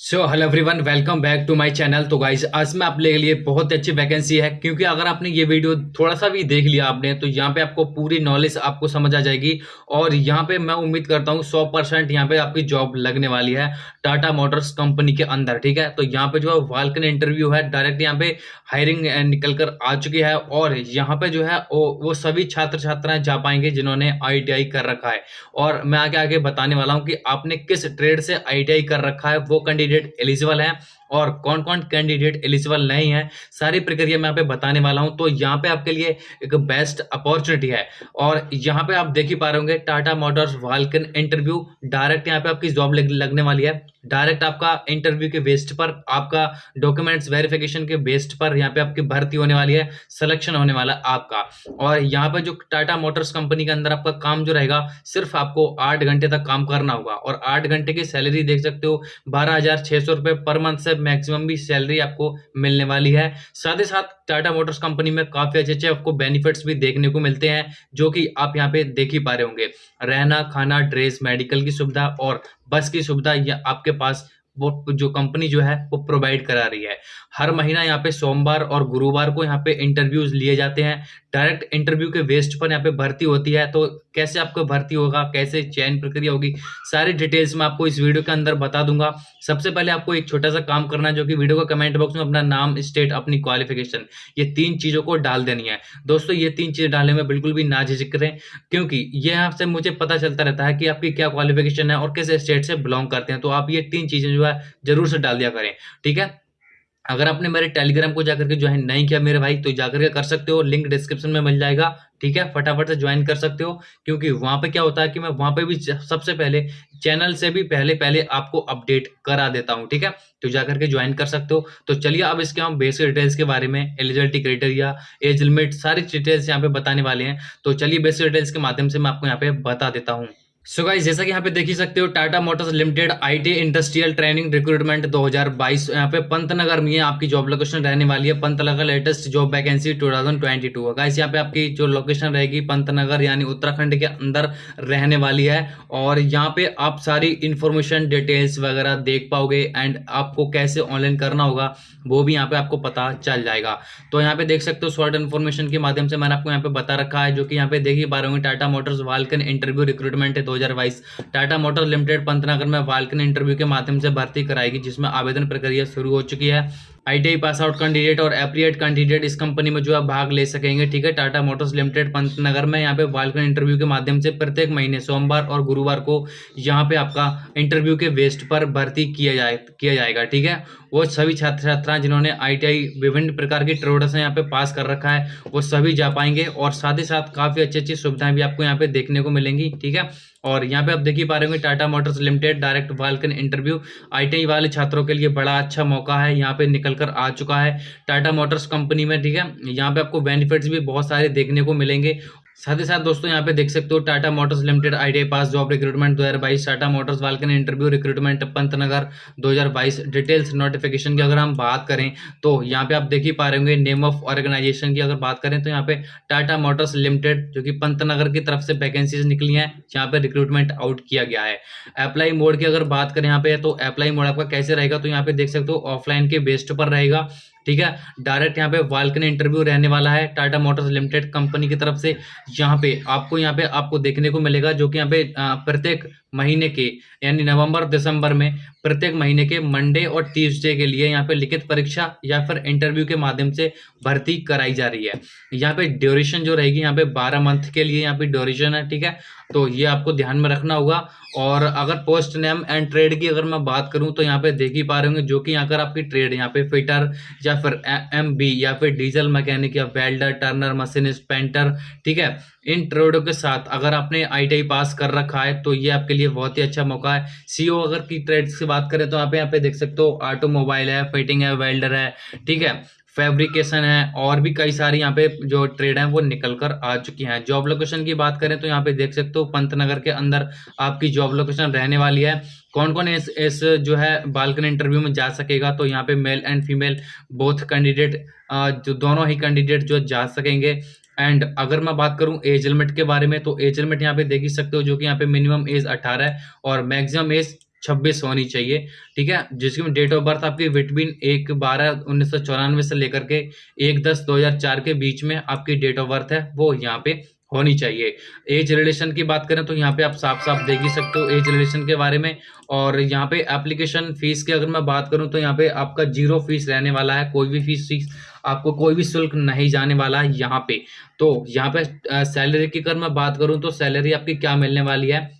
So hello everyone welcome back to my channel तो guys आज मैं आप के लिए बहुत अच्छी वैकेंसी है क्योंकि अगर आपने ये वीडियो थोड़ा सा भी देख लिया आपने तो यहाँ पे आपको पूरी नॉलेज आपको समझ आ जाएगी। और यहाँ पे मैं उम्मीद करता हूँ सौ परसेंट यहाँ पे आपकी जॉब लगने वाली है टाटा मोटर्स कंपनी के अंदर ठीक है? तो यहाँ पे जो है वालकन इंटरव्यू है डायरेक्ट यहाँ पे हायरिंग निकल कर आ चुकी है। और यहाँ पे जो है वो, वो सभी छात्र छात्राएँ जा पाएँगे जिन्होंने आईटीआई कर रखा है। और मैं आगे आगे बताने वाला हूँ कि आपने किस ट्रेड से आईटीआई कर रखा है वो कैंडिडेट कैंडिडेट एलिजिबल है। और कौन कौन कैंडिडेट एलिजिबल नहीं है, सारी प्रक्रिया मैं यहाँ पे बताने वाला हूँ। तो यहाँ पे आपके लिए एक बेस्ट अपॉर्चुनिटी है। और यहाँ पे आप देख ही पा रहे होंगे Tata Motors walk in interview direct यहाँ पे आपकी जॉब लगने वाली है। डायरेक्ट आपका इंटरव्यू के बेस्ट पर, आपका डॉक्यूमेंट्स वेरिफिकेशन के बेस्ट पर यहाँ पे आपकी भर्ती होने वाली है सिलेक्शन होने वाला आपका। और यहाँ पे जो टाटा मोटर्स कंपनी के अंदर आपका काम जो रहेगा, सिर्फ़ आपको आठ घंटे तक काम करना होगा। और आठ घंटे की सैलरी देख सकते हो, बारह हज़ार छह सौ रुपए पर मंथ से मैक्सिमम भी सैलरी आपको मिलने वाली है। साथ ही साथ टाटा मोटर्स कंपनी में काफ़ी अच्छे अच्छे आपको बेनिफिट्स भी देखने को मिलते हैं, जो कि आप यहाँ पे देख ही पा रहे होंगे। रहना, खाना ड्रेस मेडिकल की सुविधा और बस की सुविधा आपके पास वो जो कंपनी जो है, वो प्रोवाइड करा रही है। हर महीना यहाँ पे सोमवार और गुरुवार को यहाँ पे इंटरव्यूज़ लिए जाते हैं। डायरेक्ट इंटरव्यू के वेस्ट पर यहाँ पे भर्ती होती है। तो कैसे आपको भर्ती होगा, कैसे चयन प्रक्रिया होगी, सारी डिटेल्स मैं आपको इस वीडियो के अंदर बता दूँगा। सबसे पहले आपको एक छोटा सा काम करना है, जो कि वीडियो का कमेंट बॉक्स में अपना नाम स्टेट अपनी क्वालिफिकेशन ये तीन चीज़ों को डाल देनी है। दोस्तों, ये तीन चीज़ें डालने में बिल्कुल भी ना झिझक करें क्योंकि ये आपसे मुझे पता चलता रहता है कि आपकी क्या क्वालिफिकेशन है और किस स्टेट से बिलोंग करते हैं। तो आप ये तीन चीज़ें जो है ज़रूर से डाल दिया करें, ठीक है? अगर आपने मेरे टेलीग्राम को जाकर के ज्वाइन नहीं किया मेरे भाई तो जाकर के कर सकते हो लिंक डिस्क्रिप्शन में मिल जाएगा, ठीक है? फटाफट से ज्वाइन कर सकते हो, क्योंकि वहाँ पे क्या होता है कि मैं वहाँ पे भी सबसे पहले चैनल से भी पहले पहले आपको अपडेट करा देता हूँ, ठीक है? तो जाकर के ज्वाइन कर सकते हो। तो चलिए अब इसके हम बेसिक डिटेल्स के बारे में एलिजिबिलिटी क्राइटेरिया एज लिमिट सारी डिटेल्स यहाँ पे बताने वाले हैं। तो चलिए बेसिक डिटेल्स के माध्यम से मैं आपको यहाँ पे बता देता हूँ। सो गाइस जैसा कि यहाँ पे देख ही सकते हो Tata Motors Limited IT industrial training recruitment 2022 यहाँ पे पंतनगर में आपकी जॉब लोकेशन रहने वाली है। Pantnagar latest job vacancy 2022 guys यहाँ पे आपकी जो लोकेशन रहेगी, पंतनगर यानी उत्तराखंड के अंदर रहने वाली है। और यहाँ पे आप सारी इंफॉर्मेशन डिटेल्स वगैरह देख पाओगे एंड आपको कैसे ऑनलाइन करना होगा, वो भी यहाँ पे आपको पता चल जाएगा। तो यहाँ पे देख सकते हो शॉर्ट इन्फॉर्मेशन के माध्यम से मैंने आपको यहाँ पे बता रखा है, जो कि यहाँ पे देख ही पा रहे होंगे Tata Motors walk in interview recruitment है 2022 टाटा मोटर लिमिटेड पंतनगर में वाल्कन इंटरव्यू के माध्यम से भर्ती कराएगी, जिसमें आवेदन प्रक्रिया शुरू हो चुकी है। आईटीआई पास आउट कैंडिडेट और एप्रिएट कैंडिडेट इस कंपनी में जो है भाग ले सकेंगे, ठीक है? टाटा मोटर्स लिमिटेड पंतनगर में यहाँ पे वाल्कन इंटरव्यू के माध्यम से प्रत्येक महीने, सोमवार और गुरुवार को यहाँ पे आपका इंटरव्यू के वेस्ट पर भर्ती किया जाए, किया जाएगा, ठीक है? वो सभी छात्र छात्राएँ जिन्होंने आईटीआई विभिन्न प्रकार की ट्रेडर्स यहाँ पे पास कर रखा है, वो सभी जा पाएँगे और साथ ही साथ काफ़ी अच्छी अच्छी सुविधाएँ भी आपको यहाँ पे देखने को मिलेंगी, ठीक है? और यहाँ पे आप देख ही पा रहे होंगे Tata Motors Limited direct walk in interview ITI वाले छात्रों के लिए बड़ा अच्छा मौका है, यहाँ पे निकल कर आ चुका है टाटा मोटर्स कंपनी में, ठीक है? यहाँ पे आपको बेनिफिट्स भी बहुत सारे देखने को मिलेंगे। साथ ही साथ दोस्तों यहाँ पे देख सकते हो Tata Motors Limited, ITI pass job recruitment 2022 Tata Motors walk in interview recruitment Pantnagar 2022 details notification की अगर हम बात करें तो यहाँ पे आप देख ही पा रहे होंगे नेम ऑफ़ ऑर्गेनाइजेशन की अगर बात करें तो यहाँ पे टाटा मोटर्स लिमिटेड, जो कि पंतनगर की तरफ़ से वैकेंसीज निकली है, यहाँ पे रिक्रूटमेंट आउट किया गया है। अप्लाई मोड की अगर बात करें यहाँ पे तो अप्लाई मोड आपका कैसे रहेगा तो यहाँ पे देख सकते हो ऑफलाइन के बेस्ट पर रहेगा। ठीक है? डायरेक्ट यहाँ पे वालकन इंटरव्यू रहने वाला है टाटा मोटर्स लिमिटेड कंपनी की तरफ़ से। यहाँ पे आपको यहाँ पे आपको देखने को मिलेगा, जो कि यहाँ पे प्रत्येक महीने के, यानी नवंबर, दिसंबर में प्रत्येक महीने के मंडे और ट्यूसडे के लिए यहाँ पे लिखित परीक्षा या फिर इंटरव्यू के माध्यम से भर्ती कराई जा रही है। यहाँ पे ड्यूरेशन जो रहेगी यहाँ पे बारह मंथ के लिए यहाँ पे ड्यूरेशन है, ठीक है? तो ये आपको ध्यान में रखना होगा। और अगर पोस्ट नेम एंड ट्रेड की अगर मैं बात करूँ तो यहाँ पे देख ही पा रहे होंगे जो कि अगर आपकी ट्रेड यहाँ पे फिटर या फिर एम बी या फिर डीजल मैकेनिक या वेल्डर, टर्नर, मशीनिस्ट, पेंटर, ठीक है? इन ट्रेडों के साथ अगर आपने आईटीआई पास कर रखा है तो ये आपके लिए बहुत ही अच्छा मौका है। सीओ अगर की ट्रेड की बात करें तो आप यहाँ पे देख सकते हो ऑटोमोबाइल है फिटिंग है वेल्डर है, ठीक है फैब्रिकेशन है, और भी कई सारी यहाँ पे जो ट्रेड है वो निकल कर आ चुकी हैं। जॉब लोकेशन की बात करें तो यहाँ पे देख सकते हो, पंतनगर के अंदर आपकी जॉब लोकेशन रहने वाली है। कौन कौन इस इस जो है बालकन इंटरव्यू में जा सकेगा? तो यहाँ पे male and female both candidate जो दोनों ही कैंडिडेट जो जा सकेंगे। एंड अगर मैं बात करूँ एज लिमिट के बारे में तो एज लिमिट यहाँ पे देख ही सकते हो जो कि यहाँ पे मिनिमम एज 18 है और मैक्सिमम एज छब्बीस होनी चाहिए, ठीक है? जिसकी डेट ऑफ़ बर्थ आपकी बिटवीन एक बारह उन्नीस से लेकर के एक दस दो हज़ार चार के बीच में आपकी डेट ऑफ़ बर्थ है, वो यहाँ पे होनी चाहिए। एज रिलेशन की बात करें तो यहाँ पे आप साफ़ साफ़ देख ही सकते हो एज रिलेशन के बारे में। और यहाँ पे एप्लीकेशन फ़ीस की अगर मैं बात करूँ तो यहाँ पे आपका ज़ीरो फ़ीस रहने वाला है, कोई भी फ़ीस फ़ीस आपको कोई भी शुल्क नहीं जाने वाला है यहाँ पे। तो यहाँ पे सैलरी की अगर मैं बात करूँ तो सैलरी आपकी क्या मिलने वाली है?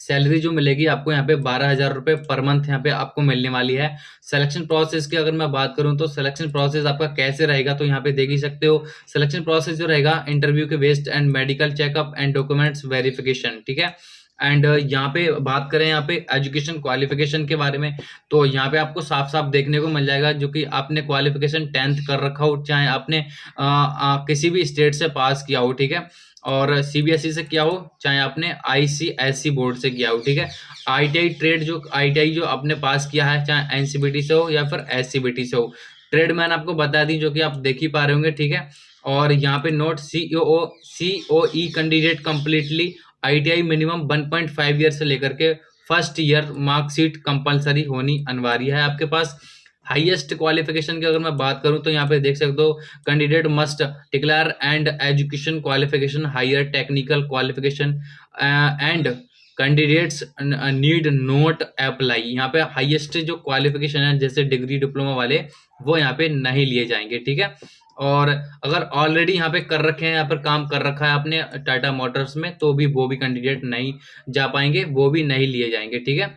सैलरी जो मिलेगी आपको यहाँ पे बारह हज़ार रुपये पर मंथ यहाँ पे आपको मिलने वाली है। सिलेक्शन प्रोसेस की अगर मैं बात करूँ तो सिलेक्शन प्रोसेस आपका कैसे रहेगा तो यहाँ पे देख ही सकते हो। सिलेक्शन प्रोसेस जो रहेगा इंटरव्यू के based and medical checkup and documents verification ठीक है? एंड यहाँ पे बात करें यहाँ पे एजुकेशन क्वालिफिकेशन के बारे में तो यहाँ पे आपको साफ़ साफ़ देखने को मिल जाएगा जो कि आपने क्वालिफिकेशन टेंथ कर रखा हो चाहे आपने आ, आ, किसी भी स्टेट से पास किया हो ठीक है? और सीबीएसई e से किया हो चाहे आपने आईसीएसई बोर्ड से किया हो ठीक है? आईटीआई ट्रेड जो आईटीआई जो आपने पास किया है चाहे एनसीबीटी से हो या फिर एससीबीटी से हो ट्रेड मैंने आपको बता दी जो कि आप देख ही पा रहे होंगे ठीक है? और यहाँ पे note C O C O E candidate completely ITI minimum 1.5 year से लेकर के फ़र्स्ट ईयर मार्कशीट कंपलसरी होनी अनिवार्य है आपके पास। हाईएस्ट क्वालिफिकेशन की अगर मैं बात करूँ तो यहाँ पे देख सकते हो candidate must declare and education qualification higher technical qualification and candidates need note apply यहाँ पे हाईएस्ट जो क्वालिफिकेशन है, जैसे डिग्री डिप्लोमा वाले, वो यहाँ पे नहीं लिए जाएँगे, ठीक है? और अगर ऑलरेडी यहाँ पे कर रखे हैं, यहाँ पर काम कर रखा है आपने टाटा मोटर्स में तो भी वो भी कैंडिडेट नहीं जा पाएँगे, वो भी नहीं लिए जाएँगे, ठीक है?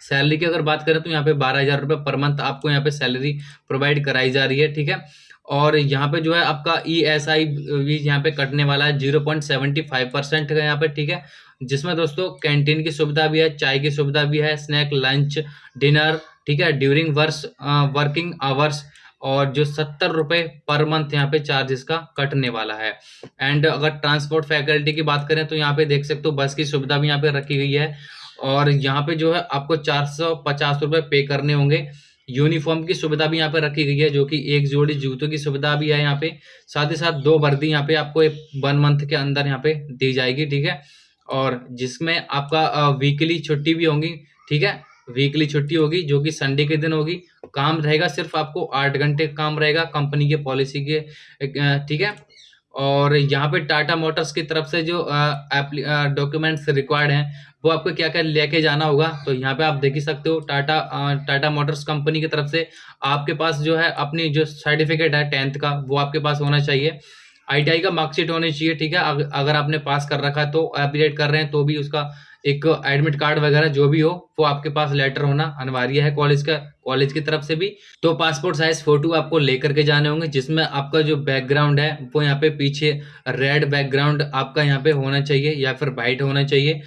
सैलरी की अगर बात करें तो यहाँ पे बारह हज़ार रुपये पर मंथ आपको यहाँ पे सैलरी प्रोवाइड कराई जा रही है, ठीक है? और यहाँ पे जो है आपका ई एस आई भी यहाँ पे कटने वाला है zero point seventy five percent का यहाँ पे, ठीक है? जिसमें दोस्तों कैंटीन की सुविधा भी है, चाय की सुविधा भी है स्नैक लंच डिनर ठीक है? ड्यूरिंग वर्स वर्किंग आवर्स और जो सत्तर रुपए पर मंथ यहाँ पे चार्जेस का कटने वाला है। एंड अगर ट्रांसपोर्ट फैकल्टी की बात करें तो यहाँ पे देख सकते हो बस की सुविधा भी यहाँ पे रखी गई है। और यहाँ पे जो है आपको चार सौ पचास रुपये पे करने होंगे। यूनिफॉर्म की सुविधा भी यहाँ पे रखी गई है, जो कि एक जोड़ी जूतों की सुविधा भी है यहाँ पे। साथ ही साथ दो वर्दी यहाँ पे आपको वन मंथ के अंदर यहाँ पे दी जाएगी, ठीक है? और जिसमें आपका वीकली छुट्टी भी होगी, ठीक है? वीकली छुट्टी होगी, जो कि संडे के दिन होगी। काम रहेगा सिर्फ़ आपको आठ घंटे काम रहेगा, कंपनी के पॉलिसी के ठीक है? और यहाँ पे टाटा मोटर्स की तरफ़ से जो डॉक्यूमेंट्स रिक्वायर्ड हैं, वो आपको क्या क्या लेके जाना होगा? तो यहाँ पे आप देख ही सकते हो, टाटा टाटा मोटर्स कंपनी की तरफ़ से आपके पास जो है अपनी जो सर्टिफिकेट है टेंथ का, वो आपके पास होना चाहिए। आईटीआई का मार्कशीट होनी चाहिए, ठीक है? अगर आपने पास कर रखा है तो अपडेट कर रहे हैं तो भी उसका एक एडमिट कार्ड वगैरह जो भी हो, वो आपके पास लेटर होना अनिवार्य है कॉलेज का कॉलेज की तरफ़ से भी। तो पासपोर्ट साइज़ फ़ोटो आपको लेकर के जाने होंगे, जिसमें आपका जो बैकग्राउंड है, वो यहाँ पे पीछे रेड बैकग्राउंड आपका यहाँ पे होना चाहिए या फिर वाइट होना चाहिए।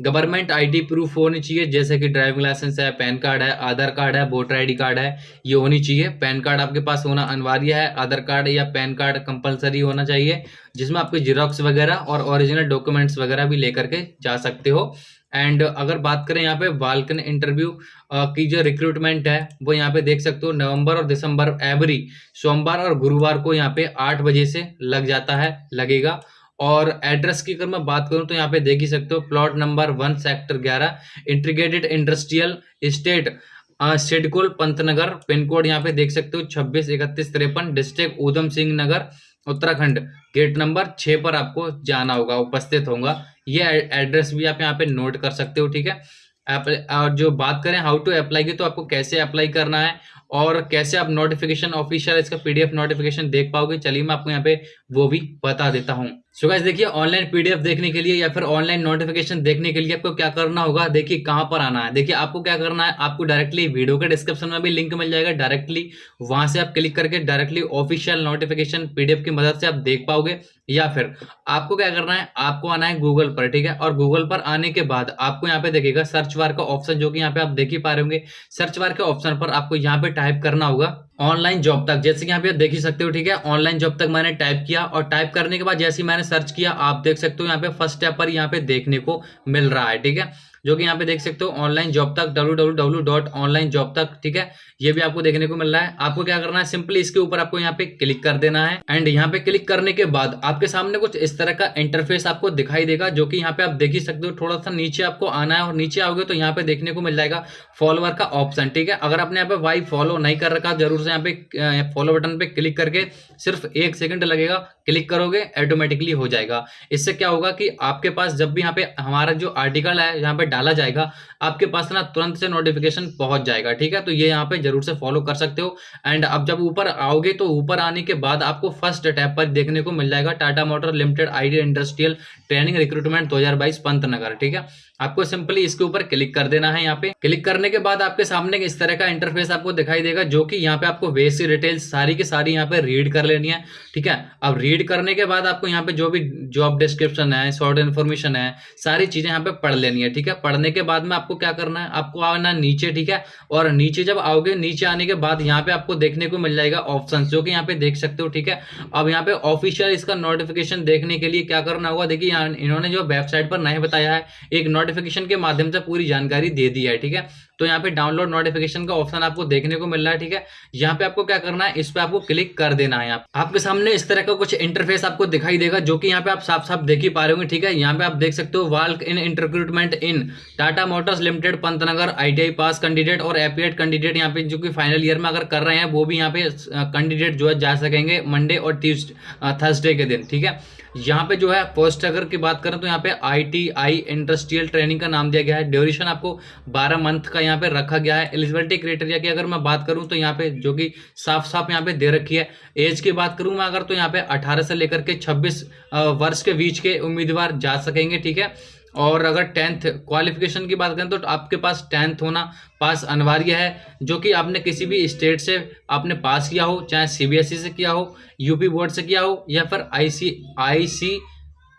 गवर्नमेंट आईडी प्रूफ होनी चाहिए, जैसे कि ड्राइविंग लाइसेंस है, पैन कार्ड है, आधार कार्ड है, वोटर आईडी कार्ड है, ये होनी चाहिए। पैन कार्ड आपके पास होना अनिवार्य है, आधार कार्ड या पैन कार्ड कंपलसरी होना चाहिए, जिसमें आपके जीरोक्स वगैरह और ओरिजिनल डॉक्यूमेंट्स वगैरह भी लेकर के जा सकते हो। एंड अगर बात करें यहाँ पे बाल्कन इंटरव्यू की जो रिक्रूटमेंट है, वो यहाँ पे देख सकते हो, नवंबर और दिसंबर एवरी सोमवार और गुरुवार को यहाँ पे आठ बजे से लग जाता है, लगेगा। और एड्रेस की अगर मैं बात करूँ तो यहाँ पे देख ही सकते हो, प्लॉट नंबर वन, सेक्टर ग्यारह, integrated industrial state Sidcul, Pantnagar pin code यहाँ पे देख सकते हो, छब्बीस, इकतीस, तिरपन, district Udham Singh Nagar, Uttarakhand. Gate number छह पर आपको जाना होगा, उपस्थित होगा ये एड्रेस भी आप यहाँ पे नोट कर सकते हो, ठीक है? और जो बात करें हाउ टू अप्लाई की तो आपको कैसे अप्लाई करना है और कैसे आप नोटिफिकेशन ऑफिशियल इसका पीडीएफ नोटिफिकेशन देख पाओगे? चलिए मैं आपको यहाँ पे वो भी बता देता हूँ। सो गाइस देखिए ऑनलाइन पीडीएफ देखने के लिए या फिर ऑनलाइन नोटिफिकेशन देखने के लिए आपको क्या करना होगा? देखिए, कहाँ पर आना है? देखिए, आपको क्या करना है? आपको डायरेक्टली वीडियो के डिस्क्रिप्शन में भी लिंक मिल जाएगा। डायरेक्टली वहाँ से आप क्लिक करके डायरेक्टली ऑफिशियल नोटिफिकेशन पीडीएफ की मदद से आप देख पाओगे। या फिर आपको क्या करना है? आपको आना है गूगल पर, ठीक है? और गूगल पर आने के बाद आपको यहाँ पे देखेगा सर्च बार का ऑप्शन जो कि यहाँ पे आप देख ही पा रहे होंगे। सर्च बार के ऑप्शन पर आपको यहाँ पे टाइप करना होगा ऑनलाइन जॉब तक। जैसे कि यहाँ पे देख ही सकते हो, ठीक है? ऑनलाइन जॉब तक मैंने टाइप किया और टाइप करने के बाद जैसे ही मैंने सर्च किया, आप देख सकते हो यहाँ पे फ़र्स्ट स्टेप पर यहाँ पे देखने को मिल रहा है, ठीक है? जो कि यहाँ पे देख सकते हो ऑनलाइन जॉब तक डब्ल्यू तक, ठीक है? ये भी आपको देखने को मिल रहा है। आपको क्या करना है? सिंपली इसके ऊपर आपको यहाँ पे क्लिक कर देना है। एंड यहाँ पे क्लिक करने के बाद आपके सामने कुछ इस तरह का इंटरफेस आपको दिखाई देगा, जो कि यहाँ पे आप देख ही सकते हो थोड़ा सा नीचे आपको आना है और नीचे आओगे तो यहाँ पे देखने को मिल जाएगा फॉलोअर का ऑप्शन ठीक है? अगर आपने यहाँ पे वाई फॉलो नहीं कर रखा, ज़रूर से यहाँ पे फॉलो बटन पे क्लिक करके सिर्फ़ एक सेकंड लगेगा क्लिक करोगे ऑटोमेटिकली हो जाएगा। इससे क्या होगा कि आपके पास जब भी यहाँ पे हमारा जो आर्टिकल है यहाँ पे डाला जाएगा, आपके पास ना तुरंत से नोटिफिकेशन पहुँच जाएगा, ठीक है? तो ये यहाँ पे ज़रूर से फॉलो कर सकते हो। एंड अब जब ऊपर आओगे तो ऊपर आने के बाद आपको फ़र्स्ट टैब पर देखने को मिल जाएगा Tata motor limited idea industrial training recruitment दो हज़ार बाईस, पंतनगर, ठीक है? आपको सिंपली इसके ऊपर क्लिक कर देना है यहाँ पे। क्लिक करने के बाद आपके सामने इस तरह का इंटरफेस आपको दिखाई देगा, जो कि यहाँ पे आपको बेसिक डिटेल्स सारी की सारी यहाँ पे रीड कर लेनी है, ठीक है? अब रीड करने के बाद आपको यहाँ पे जो भी जॉब डिस्क्रिप्शन है शॉर्ट इन्फॉर्मेशन है, सारी चीज़ें यहाँ पे पढ़ लेनी है, ठीक है? पढ़ने के बाद में आपको क्या करना है? आपको आना नीचे, ठीक है? और नीचे जब आओगे, नीचे आने के बाद यहाँ पे आपको देखने को मिल जाएगा ऑप्शन जो कि यहाँ पे देख सकते हो, ठीक है? अब यहाँ पे ऑफिशियल इसका नोटिफिकेशन देखने के लिए क्या करना होगा? देखिए इन्होंने जो वेबसाइट पर नहीं बताया है, एक नोटिफिकेशन के माध्यम से पूरी जानकारी दे दी है ठीक है? तो यहाँ पे डाउनलोड नोटिफिकेशन का ऑप्शन आपको देखने को मिल रहा है, ठीक है? यहाँ पे आपको क्या करना है, इस पर आपको क्लिक कर देना है आप आपके सामने इस तरह का कुछ इंटरफेस आपको दिखाई देगा, जो कि यहाँ पे आप साफ़ साफ़ देख ही पा रहे होंगे, ठीक है? यहाँ पे आप देख सकते हो वाल्क इन इंटरक्रूटमेंट इन Tata Motors Limited Pantnagar I pass candidate और एपीएड कैंडिडेट यहाँ पे जो कि फाइनल ईयर में अगर कर रहे हैं, वो भी यहाँ पे कैंडिडेट जो है जा सकेंगे मंडे और ट्यूजडे थर्सडे के दिन, ठीक है? यहाँ पे जो है पोस्ट अगर की बात करें तो यहाँ पे आईटीआई इंडस्ट्रियल ट्रेनिंग का नाम दिया गया है। ड्यूरेशन आपको 12 मंथ का यहाँ पे रखा गया है। एलिजिबिलिटी क्राइटेरिया की अगर मैं बात करूँ तो यहाँ पे जो कि साफ़ साफ़ यहाँ पे दे रखी है। एज की बात करूँ मैं, अगर तो यहाँ पे अठारह से लेकर के छब्बीस वर्ष के बीच के उम्मीदवार जा सकेंगे, ठीक है? और अगर टेंथ क्वालिफिकेशन की बात करें तो आपके पास टेंथ होना पास अनिवार्य है, जो कि आपने किसी भी स्टेट से आपने पास किया हो, चाहे सीबीएसई e से किया हो यूपी बोर्ड से किया हो, या फिर I C I C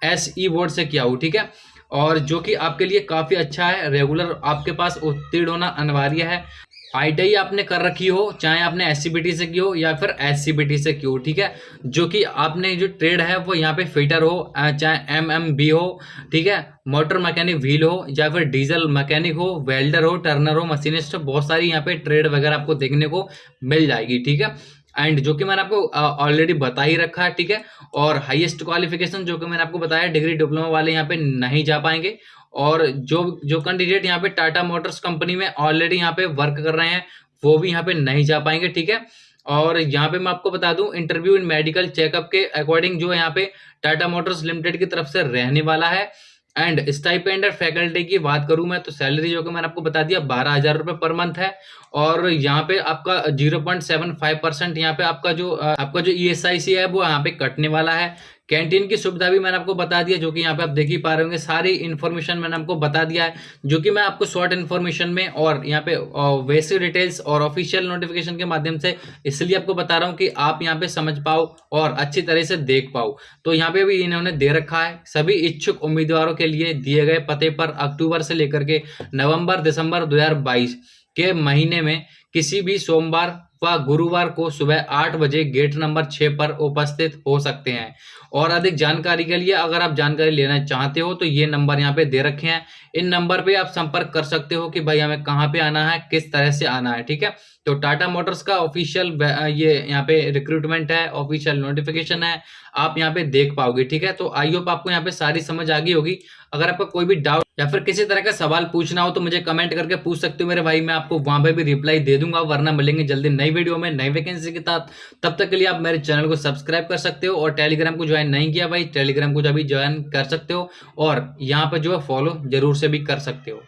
S E board से किया हो, ठीक है? और जो कि आपके लिए काफ़ी अच्छा है रेगुलर आपके पास उत्तीर्ण होना अनिवार्य है। आई आपने कर रखी हो, चाहे आपने एस से की हो या फिर एस से की हो, ठीक है? जो कि आपने जो ट्रेड है, वो यहाँ पे फिटर हो चाहे एम एम बी हो, ठीक है? मोटर मैकेनिक व्हील हो, या फिर डीजल मैकेनिक हो वेल्डर हो टर्नर हो मशीनिस्ट हो, बहुत सारी यहाँ पे ट्रेड वगैरह आपको देखने को मिल जाएगी, ठीक है? एंड जो कि मैंने आपको ऑलरेडी बता ही रखा है, ठीक है? और हाईएस्ट क्वालिफिकेशन जो कि मैंने आपको बताया डिग्री डिप्लोमा वाले यहाँ पे नहीं जा पाएँगे। और जो जो कैंडिडेट यहाँ पे टाटा मोटर्स कंपनी में ऑलरेडी यहाँ पे वर्क कर रहे हैं, वो भी यहाँ पे नहीं जा पाएँगे, ठीक है? और यहाँ पे मैं आपको बता दूँ इंटरव्यू इन मेडिकल चेकअप के अकॉर्डिंग जो यहाँ पे टाटा मोटर्स लिमिटेड की तरफ़ से रहने वाला है। एंड स्टाइपेंड फैकल्टी की बात करूँ मैं तो सैलरी जो कि मैंने आपको बता दिया, बारह हज़ार रुपए पर मंथ है। और यहाँ पे आपका zero point seven five percent यहाँ पे आपका जो आपका जो ई एस आई सी है, वो यहाँ पे कटने वाला है। कैंटीन की सुविधा भी मैंने आपको बता दिया जो कि यहाँ पे आप देख ही पा रहे होंगे। सारी इन्फॉर्मेशन मैंने आपको बता दिया है, जो कि मैं आपको शॉर्ट इन्फॉर्मेशन में और यहाँ पे वैसे डिटेल्स और ऑफिशियल नोटिफिकेशन के माध्यम से इसलिए आपको बता रहा हूँ कि आप यहाँ पे समझ पाओ और अच्छी तरह से देख पाओ। तो यहाँ पे भी इन्होंने दे रखा है, सभी इच्छुक उम्मीदवारों के लिए दिए गए पते पर अक्टूबर से लेकर के नवंबर, दिसंबर दो हज़ार बाईस के महीने में किसी भी सोमवार व गुरुवार को सुबह आठ बजे गेट नंबर छह पर उपस्थित हो सकते हैं। और अधिक जानकारी के लिए अगर आप जानकारी लेना चाहते हो तो ये नंबर यहाँ पे दे रखे हैं। इन नंबर पे आप संपर्क कर सकते हो कि भाई हमें कहाँ पे आना है, किस तरह से आना है, ठीक है? तो टाटा मोटर्स का ऑफिशियल ये यहाँ पे रिक्रूटमेंट है, ऑफिशियल नोटिफिकेशन है, आप यहाँ पे देख पाओगे, ठीक है? तो आई होप आपको यहाँ पे सारी समझ आ गई होगी। अगर आपका कोई भी डाउट या फिर किसी तरह का सवाल पूछना हो तो मुझे कमेंट करके पूछ सकते हो मेरे भाई, मैं आपको वहाँ पे भी रिप्लाई दे दूँगा, वरना मिलेंगे जल्दी नई वीडियो में नई वैकेंसी के साथ। तब तक के लिए आप मेरे चैनल को सब्सक्राइब कर सकते हो और टेलीग्राम को ज्वाइन नहीं किया भाई टेलीग्राम को जो अभी ज्वाइन कर सकते हो और यहाँ पर जो है फॉलो ज़रूर से भी कर सकते हो।